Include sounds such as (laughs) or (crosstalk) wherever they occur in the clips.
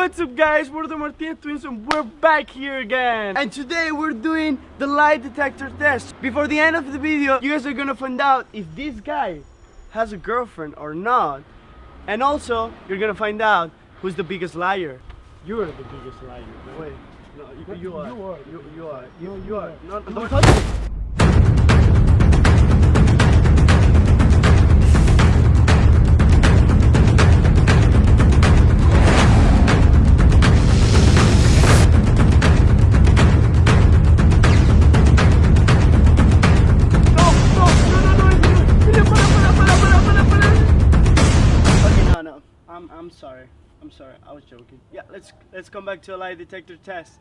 What's up guys, we're the Martinez twins and we're back here again. And today we're doing the lie detector test. Before the end of the video, you guys are gonna find out if this guy has a girlfriend or not. And also, you're gonna find out who's the biggest liar. You are the biggest liar. Wait, no, you, you are. You are. You, you are. You, No, you you are. are. No, don't back to a lie detector test.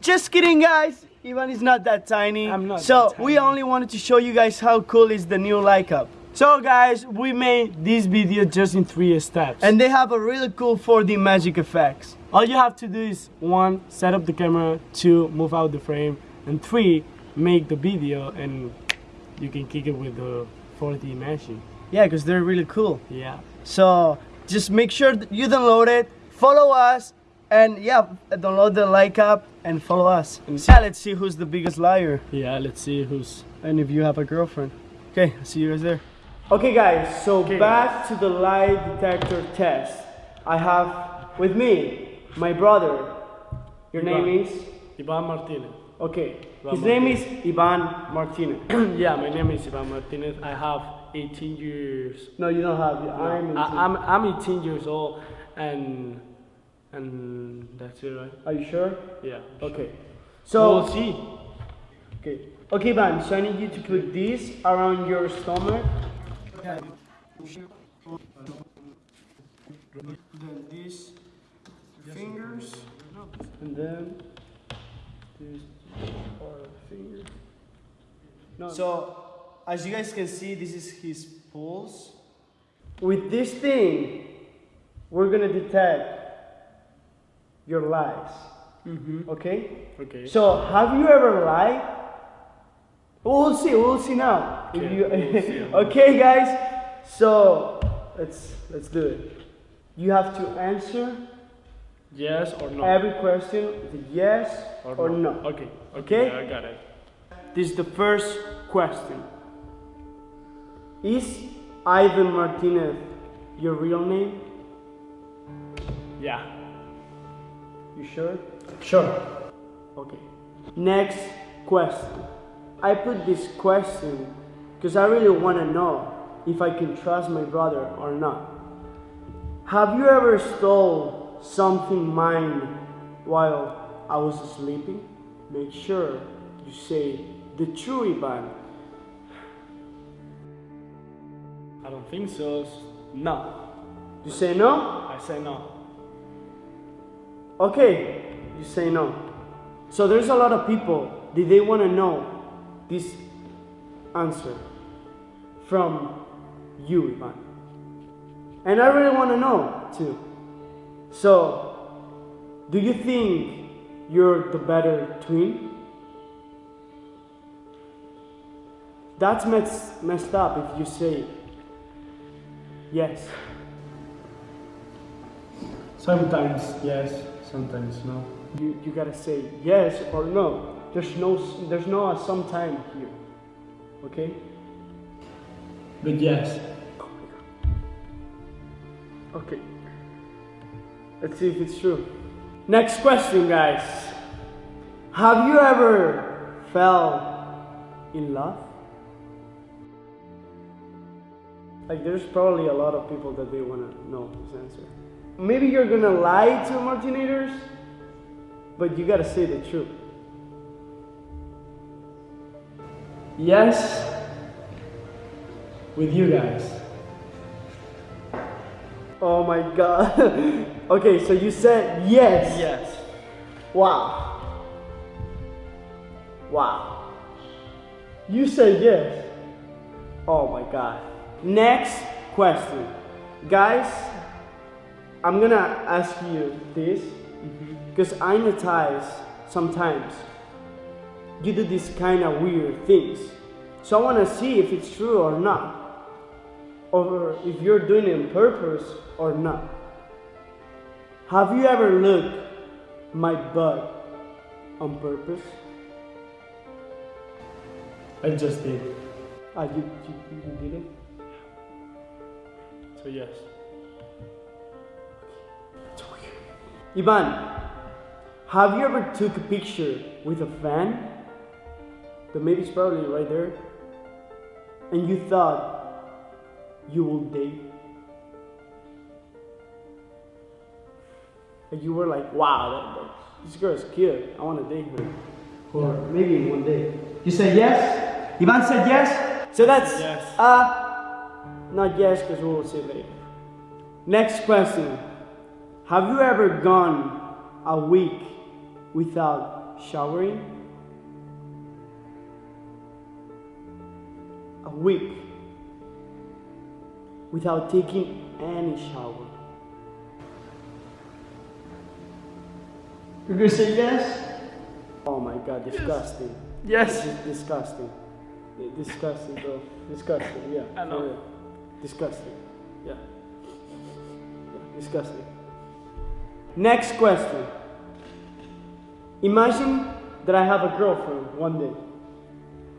Just kidding, guys. Ivan is not that tiny. I'm not So that we only wanted to show you guys how cool is the new Leica. Up. So guys, we made this video just in Three steps. and they have a really cool 4D magic effects. all you have to do is one, set up the camera, two, move out the frame, and three, make the video and you can kick it with the 4D machine. Yeah, because they're really cool. Yeah. So just make sure that you download it, follow us, and yeah, download the like app and follow us. And yeah, let's see who's the biggest liar. Yeah, let's see who's And if you have a girlfriend. Okay, see you guys there. Okay guys, so Okay. back to the lie detector test. I have with me my brother. Your Ivan. name is? Ivan Martinez. Okay. Ivan His name is Ivan (clears throat) Martinez. yeah, my name is Ivan Martinez. I have 18 years. no, you don't have. I'm. I, I'm I'm 18 years old, and and that's it, right? Are you sure? Yeah. Okay. So So. we'll see. Okay. Okay, Van, so I need you to put this around your stomach. Okay. Then this fingers, and then this part of the finger. No. So, as you guys can see, this is his pulse. With this thing, we're gonna detect your lies. Mm-hmm. Okay? Okay. So, have you ever lied? We'll see. We'll see now. Okay, you- we'll (laughs) see. okay, guys. So let's let's do it. You have to answer yes or no? every question with a yes or, no. Okay. Okay? Yeah, I got it. This is the first question. Is Ivan Martinez your real name? Yeah. You sure? Sure. Okay. Next question. I put this question because I really want to know if I can trust my brother or not. Have you ever stole something mine while I was sleeping? Make sure you say the true Ivan. I don't think so. No. You say no? I say no. Okay, you say no. So there's a lot of people that they want to know this answer from you, Ivan. And I really want to know too. So, do you think you're the better twin? That's mess, messed up if you say yes. Sometimes yes, sometimes no. You, you gotta say yes or no. There's no there's no sometime here. Okay? But yes. Okay. Let's see if it's true. Next question, guys. Have you ever fell in love? Like there's probably a lot of people that they wanna know this answer. Maybe you're gonna lie to Martinators, but you gotta say the truth. Yes. With you guys. Oh my god. (laughs) okay, so you said yes. Yes. Wow. Wow. You said yes. Oh my god. Next question. Guys, I'm gonna ask you this because I notice sometimes you do these kind of weird things. So I wanna see if it's true or not. Or if you're doing it on purpose or not. Have you ever looked my butt on purpose? I just did. Ah, you, you, you did it? So yes. Ivan, have you ever took a picture with a fan? The maybe it's probably right there. And you thought you will date? And you were like, wow, that, that, this girl is cute. I want to date her. Or maybe one day. You said yes? Ivan said yes? So that's Yes. uh not yes because we will see later. Next question. Have you ever gone a week without showering? A week without taking any shower. You're gonna say yes? Oh my god, disgusting. Yes. Is disgusting. Disgusting, bro. Disgusting, yeah. I know. Disgusting. Yeah. yeah. Disgusting. Next question. Imagine that I have a girlfriend one day.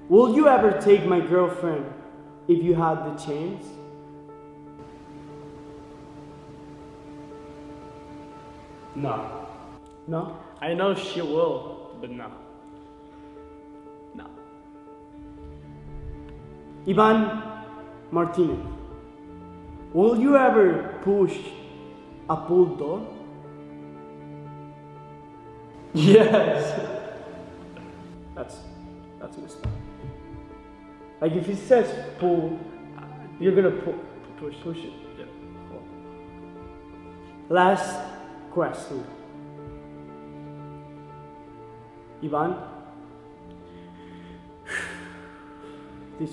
Will you ever take my girlfriend if you had the chance? No. No? I know she will, but no. No. Ivan Martinez. Will you ever push a pull door? Yes. That's that's messed up. Like if he says pull, you're gonna pull, Push. push it. Yeah. Last question. Ivan, this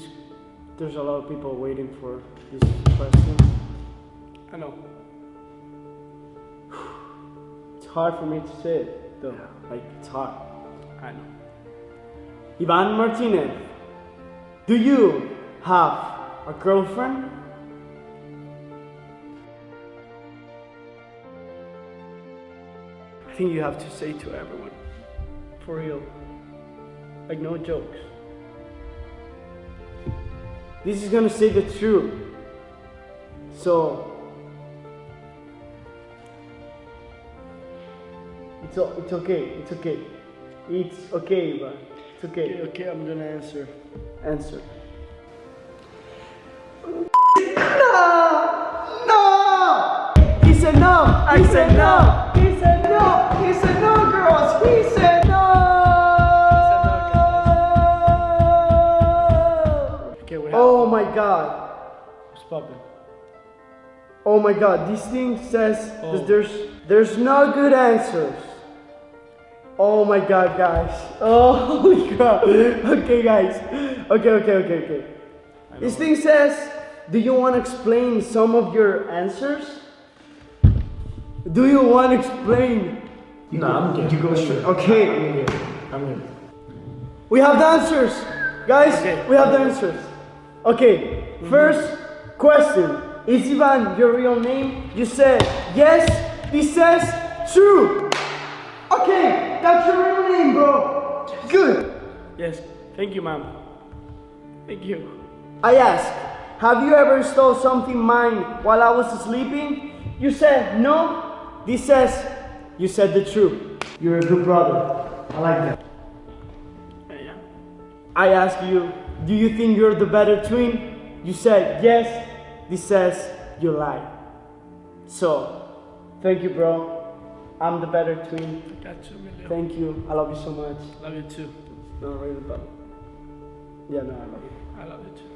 there's a lot of people waiting for this question. I know. It's hard for me to say it though. Yeah. Like it's hard. I know. Ivan Martinez, do you have a girlfriend? I think you have to say to everyone. For real. Like no jokes. This is gonna say the truth. So it's, it's okay, it's okay. It's okay, Ivan. It's okay. Okay, okay, I'm gonna answer. Answer. No! No! He said no. I He said said no. no! He said no! He said no, girls! He said no! Okay, we have. Oh my god. What's poppin'? Oh my god. This thing says Oh. that there's there's no good answers. Oh my god, guys. Oh (laughs) holy crap. Okay, guys. Okay, okay, okay, okay. This thing says, do you want to explain some of your answers? Do you want to explain? No, I'm good. You go straight. Okay. I'm good. We have the answers, guys. Okay. We have the answers. Okay, mm-hmm. first question: Is Ivan your real name? You said yes. This says true. Okay, that's your real name, bro. Good. Yes. Thank you, ma'am. Thank you. I asked, have you ever stole something mine while I was sleeping? You said no. This says you said the truth. You're a good brother. I like that. Yeah. I ask you, do you think you're the better twin? You said yes. This says you lie. So, thank you, bro. I'm the better twin. Got you. Thank you. I love you so much. Love you too. No, really, but yeah, no, I love you. I love you too.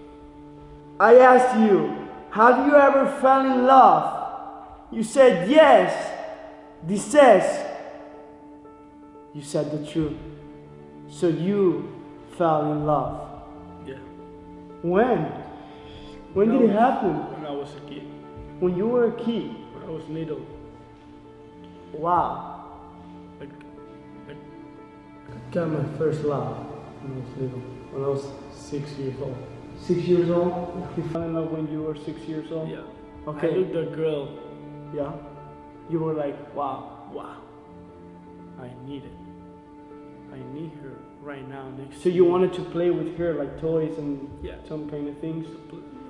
I asked you, have you ever fell in love? You said yes. This says you said the truth. So you fell in love. Yeah. When? When did it happen? When I was a kid. When you were a kid. When I was little. Wow. I like Got my first love when I was little. When I was six years old. Six years old? You fell in love when you were six years old? yeah. Okay. I looked at a girl Yeah. you were like, wow. Wow. I need it. I need her right now next So you me. wanted to play with her like toys and Yeah. some kind of things?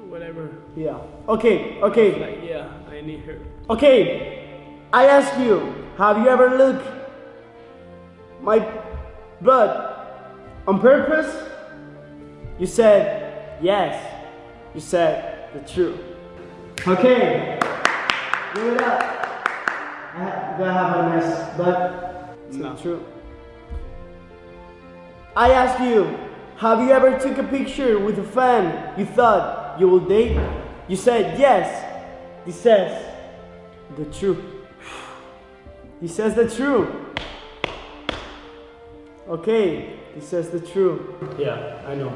whatever. Yeah. Okay, okay, Like yeah, I need her. okay. I ask you, have you ever looked my butt on purpose? You said yes. You said the truth. Okay. Give it up. I do I have a nice butt? It's No. not true. I ask you, have you ever took a picture with a fan you thought you will date? You said yes. This says the truth. He says the truth. Okay, he says the truth. Yeah, I know.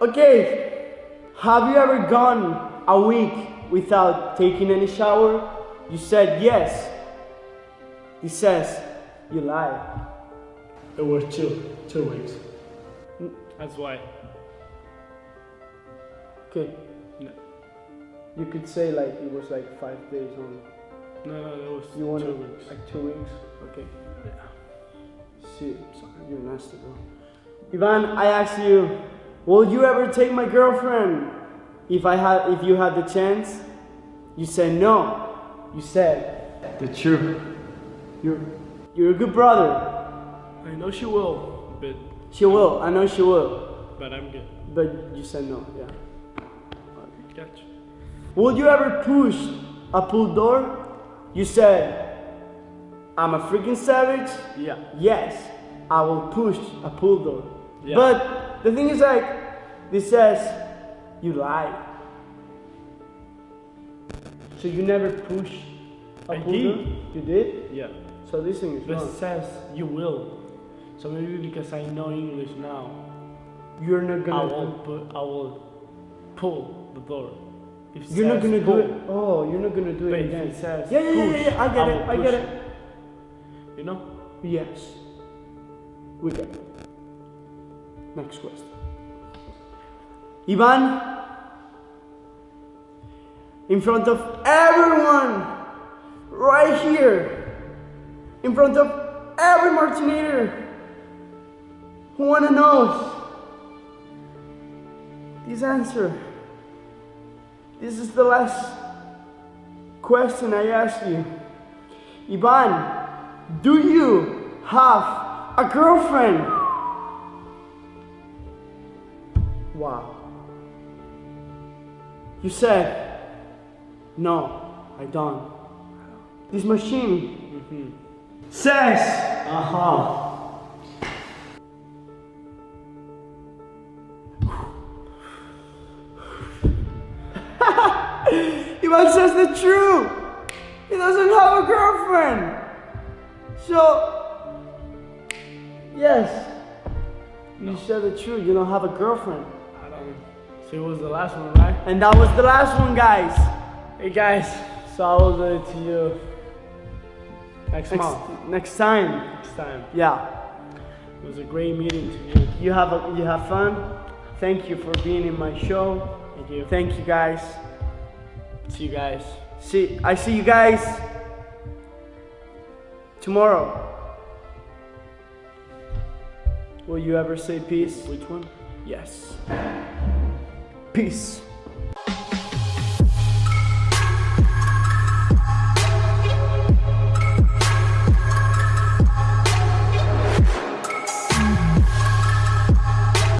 Okay, have you ever gone a week without taking any shower? You said yes. He says you lie. It was two, two weeks. That's why. Okay, No, you could say like it was like five days only. No, no it was You want two weeks. like two weeks? Okay. Yeah. Shit, you're nasty, bro. Ivan, I ask you, will you ever take my girlfriend if I had, if you had the chance? You said no. You said the truth. You're, you're a good brother. I know she will, but She will. I know she will. but I'm good. But you said no. Yeah. Gotcha. Would you ever push a pool door? You said, I'm a freaking savage. Yeah. Yes, I will push a pull door. Yeah. But the thing is like, this says you lied. So you never push a I pull did. door? You did? Yeah. So this thing is But it says you will. So maybe because I know English now, You're not gonna. I will put, I will pull the door. If You're not gonna do it. Oh, you're not gonna do it again. says Yeah, yeah, yeah, push, yeah, I get I it. I get it. You know? Yes. We get it. Next question. Ivan, in front of everyone, right here, in front of every Martinator who wanna know this answer. This is the last question I ask you. Ivan, do you have a girlfriend? Wow. You said, no, I don't. This machine mm-hmm. says, aha. Ivan says the truth. He doesn't have a girlfriend. So, yes, you said the truth. You don't have a girlfriend. I don't it was the last one, right? And that was the last one, guys. Hey guys, so I will do it to you next, Next, month, next time. next time. Yeah. It was a great meeting to you. You have a, you have fun. Thank you for being in my show. Thank you. Thank you, guys. See you guys. See, I see you guys tomorrow. Will you ever say peace? Which one? Yes. Peace.